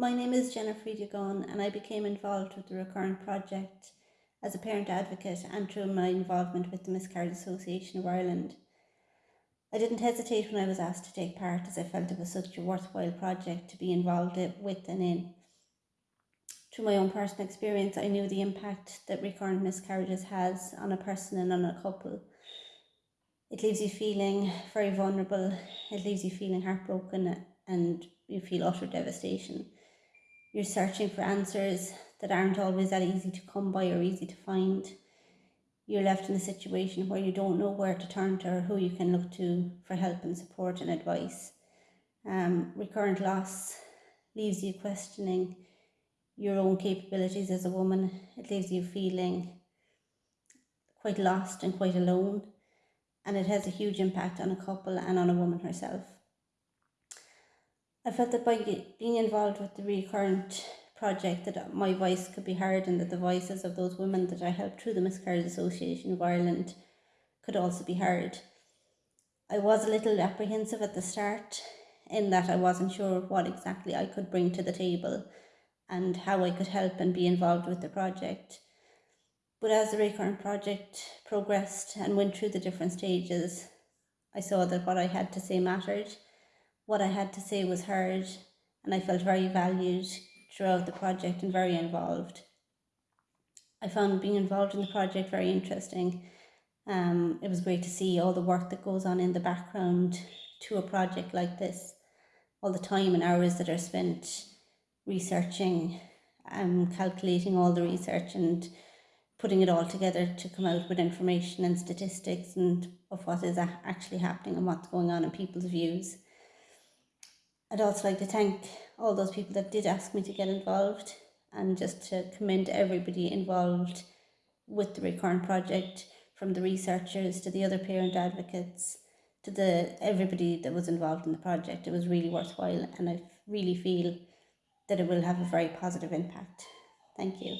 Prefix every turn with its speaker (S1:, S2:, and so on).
S1: My name is Jennifer Gun and I became involved with the Recurrent Project as a parent advocate and through my involvement with the Miscarriage Association of Ireland. I didn't hesitate when I was asked to take part as I felt it was such a worthwhile project to be involved with and in. Through my own personal experience, I knew the impact that recurrent miscarriages has on a person and on a couple. It leaves you feeling very vulnerable, it leaves you feeling heartbroken and you feel utter devastation. You're searching for answers that aren't always that easy to come by or easy to find. You're left in a situation where you don't know where to turn to or who you can look to for help and support and advice. Um, recurrent loss leaves you questioning your own capabilities as a woman. It leaves you feeling quite lost and quite alone, and it has a huge impact on a couple and on a woman herself. I felt that by being involved with the recurrent project that uh, my voice could be heard and that the voices of those women that I helped through the Miscarriage Association of Ireland could also be heard. I was a little apprehensive at the start in that I wasn't sure what exactly I could bring to the table and how I could help and be involved with the project. But as the recurrent project progressed and went through the different stages, I saw that what I had to say mattered, what I had to say was heard, and I felt very valued throughout the project and very involved. I found being involved in the project very interesting. Um, it was great to see all the work that goes on in the background to a project like this, all the time and hours that are spent researching um, calculating all the research and putting it all together to come out with information and statistics and of what is actually happening and what's going on in people's views. I'd also like to thank all those people that did ask me to get involved and just to commend everybody involved with the recurrent project from the researchers to the other parent advocates to the everybody that was involved in the project. It was really worthwhile and I really feel that it will have a very positive impact. Thank you